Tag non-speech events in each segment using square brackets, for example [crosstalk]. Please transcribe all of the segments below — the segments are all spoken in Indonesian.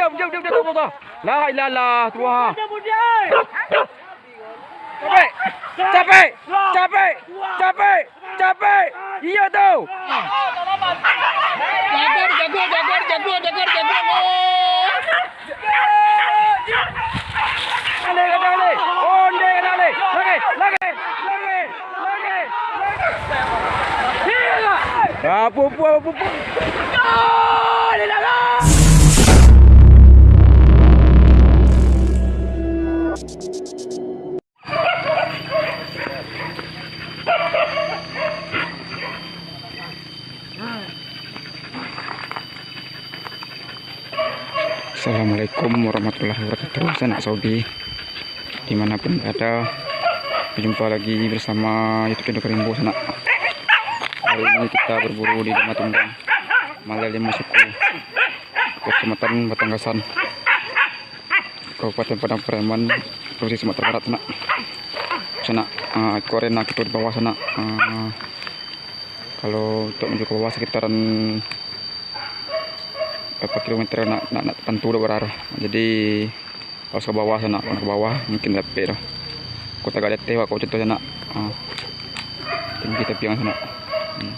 diam, diam, diam, diam, tuh. La ilaha Tuhan. Capek, capek, capek, capek, capek. Iya tuh. Jagur, jagur, jagur, jagur, jagur, jagur. Lagi, lagi, lagi, lagi, lagi. Iya. Ah, pupu, pupu. Ah, di dalam. Assalamualaikum warahmatullahi wabarakatuh. Sanak Saudi Di mana pun berada Berjumpa lagi bersama Youtube channel Kerimbo Sanak Hari ini kita berburu di Dama Tunggang Malai Lima Suku Kecamatan Batanggasan Kabupaten Padang Pariaman Provinsi Sumatera Barat Sanak Sanak uh, Korena kita di bawah sana uh, Kalau untuk menuju ke bawah sekitaran berapa kilometer nak nak nak tentu dah berarah jadi harus ke bawah sana kalau ke bawah mungkin dapat dah kota gak teh kau contohnya nak ah. tinggi tapi yang sana hmm.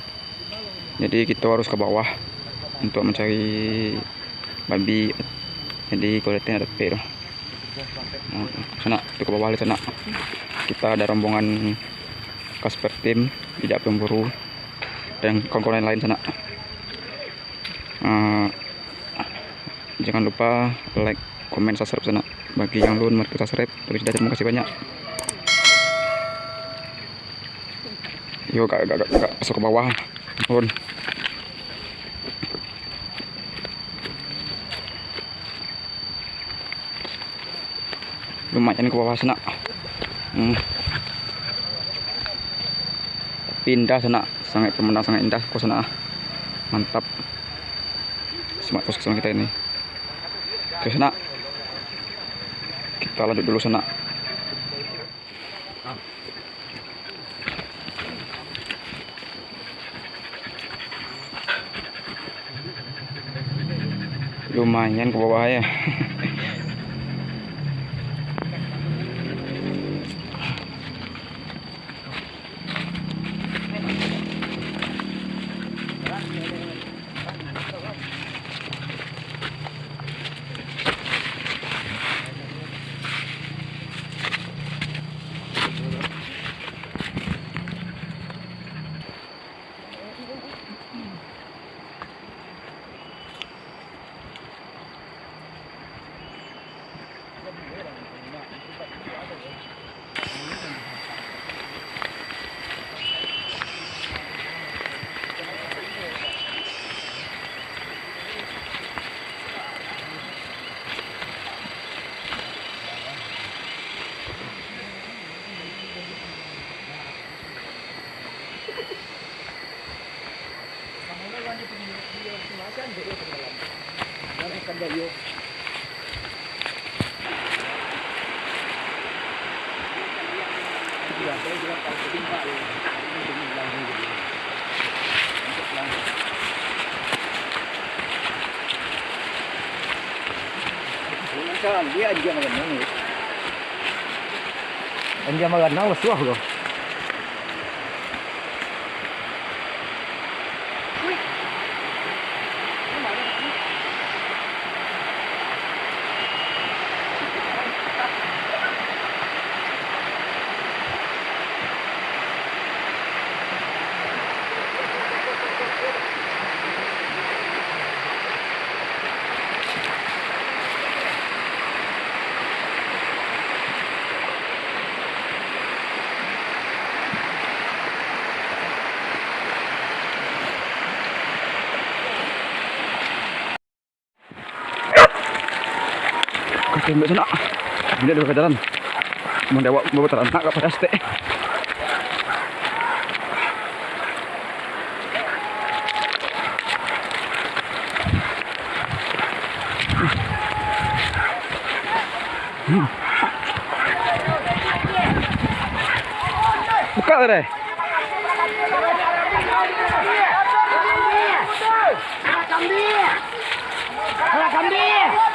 jadi kita harus ke bawah untuk mencari babi jadi kalau teh dah hmm. sana ke bawah sana kita ada rombongan Kasper Team tidak pemburu dan kawan-kawan lain sana uh, jangan lupa like komen subscribe sana. Bagi yang belum mari kita subscribe tapi sudah terima kasih banyak. Yuk gak, gak, gak, gak masuk ke bawah. Turun lumayan ke bawah sana. Hmm. pindah sana sangat pemandangan sangat indah. Kok sana mantap. Semak sama kita ini ke sana. Kita lanjut dulu sana. Lumayan ke bawah ya [laughs] dia aja makan nang. Anja makan nang suah loh. Tembak sana bila ada jalan mendewa bawa teranak ke pada stek. Buka deh. Kambing. Kambing.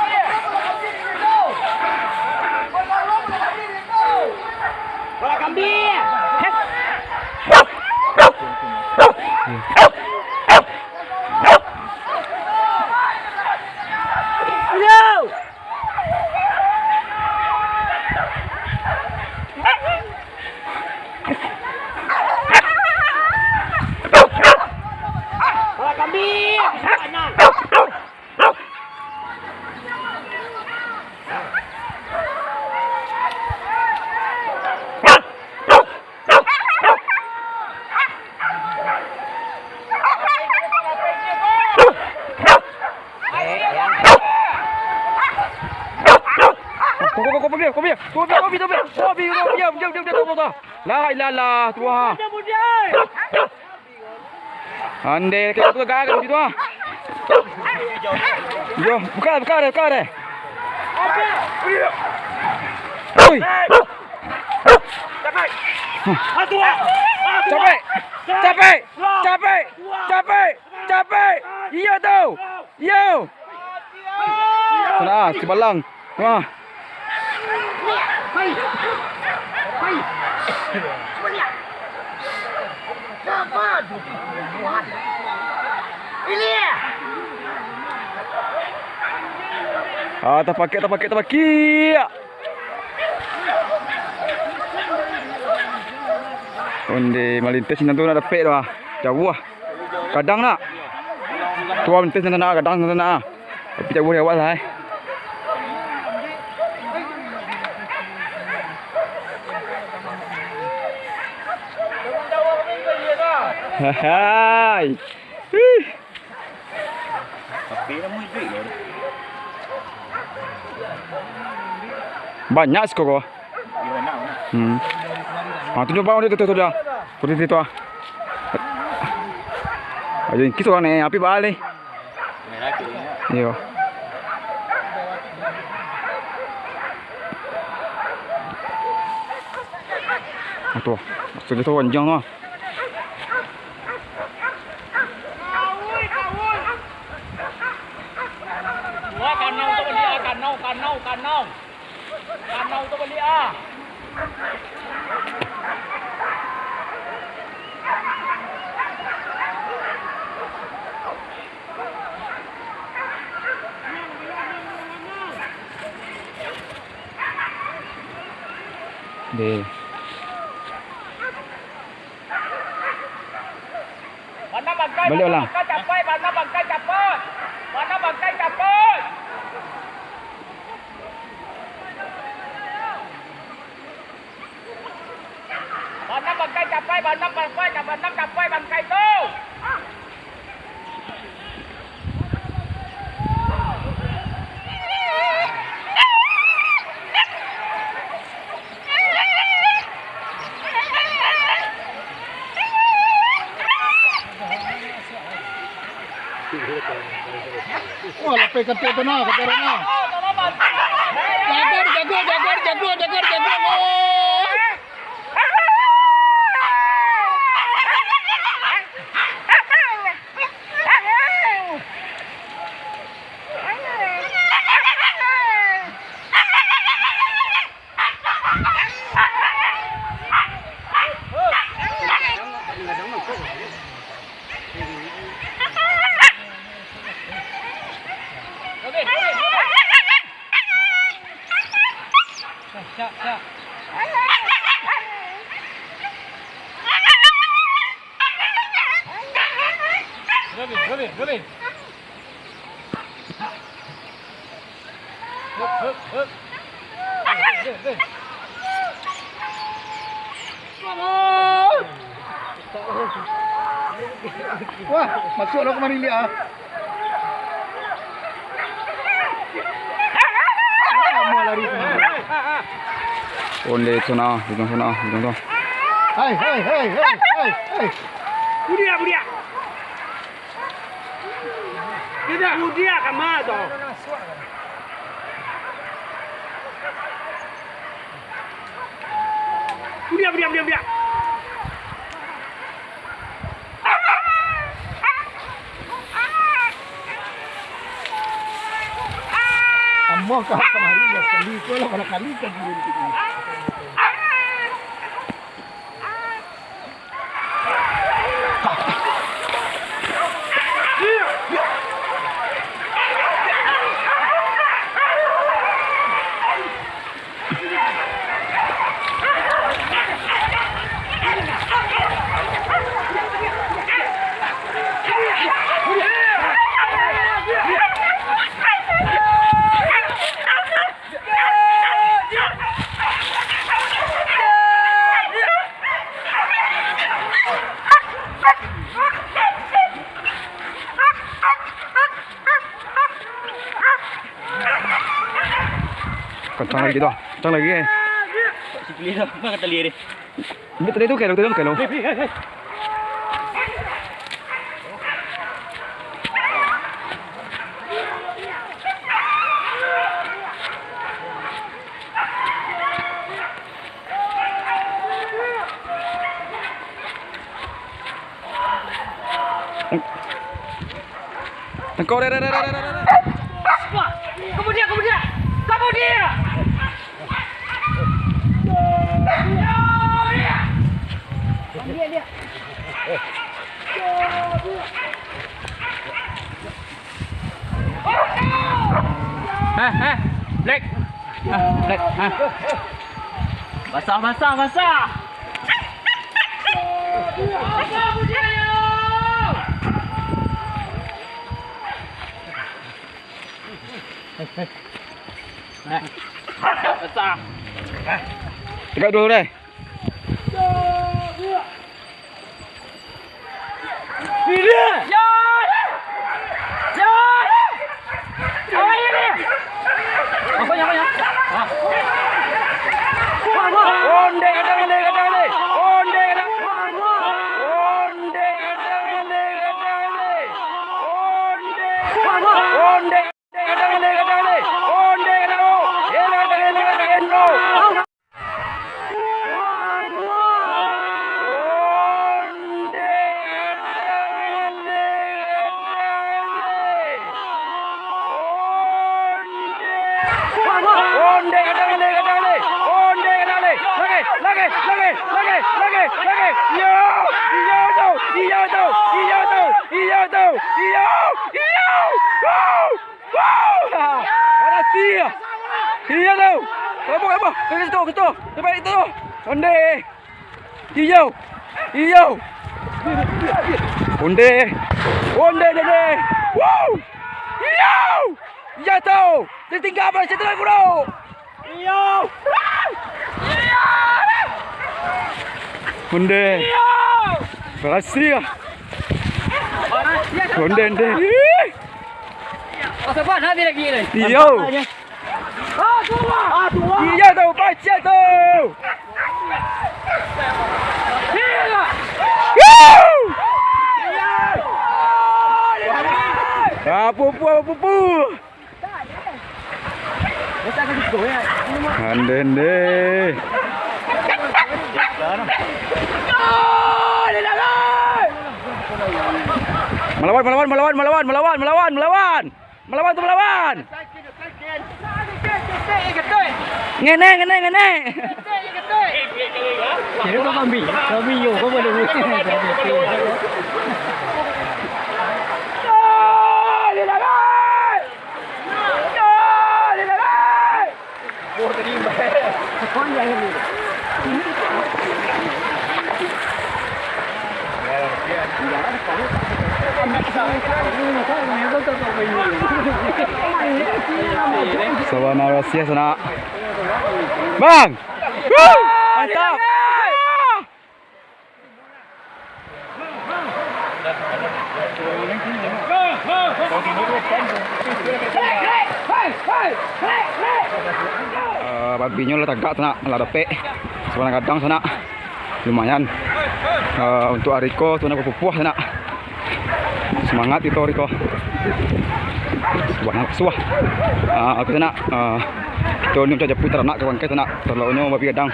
Iya. Nih. La ilaha illallah, tu ha. Ande, kita tu gagal tu ha. Yo, buka, buka deh, buka deh. Oi. Capek. Capek. Capek. Capek. Capek. Iya tu. Iya. Kena, si. Wah. Ah, tak pakai, tak pakai, tak pakai. Onde malintes nanti nak dapat dah. Jauh ah. Kadang nak. Tua malintes nanti nak, kadang nanti nak. Tapi jauh awak lah. eh. Hai. Lah. Banyak skor. Dia nak. Hmm. Ah, tunjuk bawah dia tu tu dah. Putih tu ah. Ayo, kita orang ni api balik. Tu. Yo. Ah, tu. Maksud dia tu panjang tu. đi. Balik cây Bà năm bằng cây chặt quay, bà năm bằng quay, bà năm chặt quay, bà Wah, lapis kata tu nak, kata orang nak. Jagar, jagar, jagar, jagar, Hup, hup, hup. Hup, hup, hup. Wah, masuklah kemari dia. ah. Lama lari kemari. Onde tu na, hujung sana, hujung tu. Hai, hai, hai, hai, hai, hai. Budia, budia. Tidak, budia kama tu. Budia, budia, budia, budia. Amo ka kemari dia sekali ko lah pada kali kan dia di sini. kencang lagi gitu kencang lagi eh Si pilih dah. Mana kata lihat ni? ini tadi tuh kayak lo kayak lo Hei, hei, hei. Engkau deh deh deh deh deh deh. Wah, kamu dia, kamu dia. Kamu dia. Heh, heh. Black. Ah, Black. Ah. Basah, basah, basah. Kamu dia. Basah. Tegak dulu deh. Bila? Ya! Ya! Apa ini? Apa yang apa yang? Onde kadang onde kadang onde. Onde kadang. Onde kadang onde kadang onde. Onde. Onde kadang onde kadang onde. Onde kadang oh. Elo kadang elo kadang elo. Onde kadang onde kadang onde. Kadang onde kadang onde. Onde kadang onde. Lagi, lagi, lagi, lagi, lagi, lagi. Yo, yo tu, yo tu, yo tu, yo tu, yo, yo. Wow, wow. Berhasil. Iya tu. Apa apa? Ke situ, ke situ. Sampai itu. Onde. Iyo. Iyo. Onde. Onde, onde. Wow. Iyo. Ya tu. Dia tinggal apa situ lagi bro. Iyo. Onde. Berhasil. Onde, onde. Masa buat habis lagi ni. Iyo. Ah, tua. Ah, tua. Iya tu, baca tu. Hila. Woo! Apa pu apa pu? Masa kan gitu ya. Andende. Melawan, melawan, melawan, melawan, melawan, melawan, melawan. Melawan tu melawan. Ngene, ngene, ngene. Kira kau kambing. Kambing yo kau boleh. [laughs] Sawana Rusia sana. Bang! Mantap! Uh, babinya lah tagak sana, lah dapet. Sebenarnya kadang sana. Lumayan. Uh, untuk Ariko, tu nak pupuh sana. Semangat itu Ariko. Sebanyak suah. Ah, aku sana. Ah, tu ni macam putar nak kawan kita nak. Terlalu babi kadang.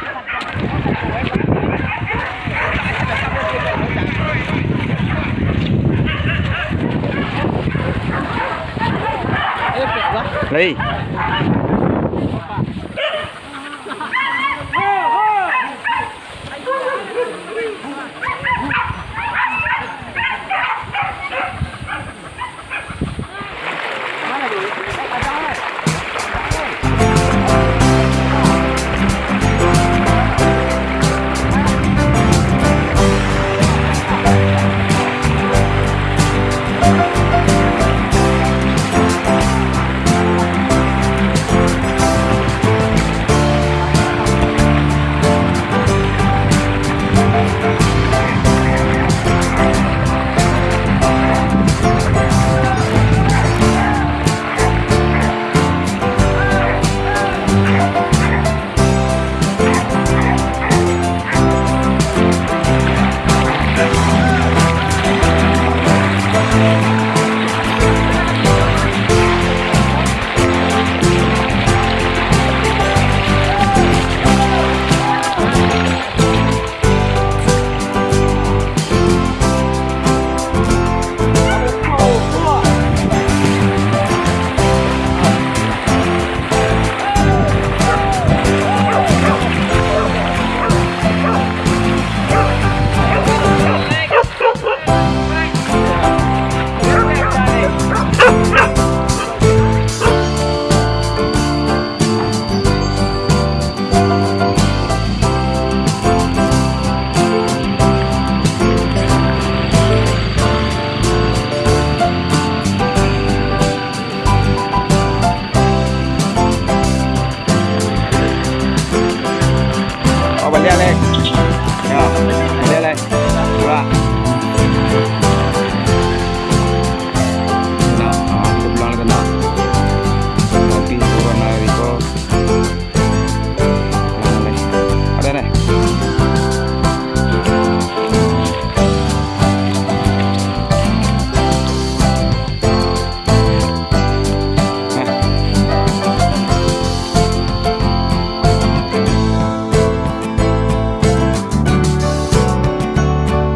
Lei.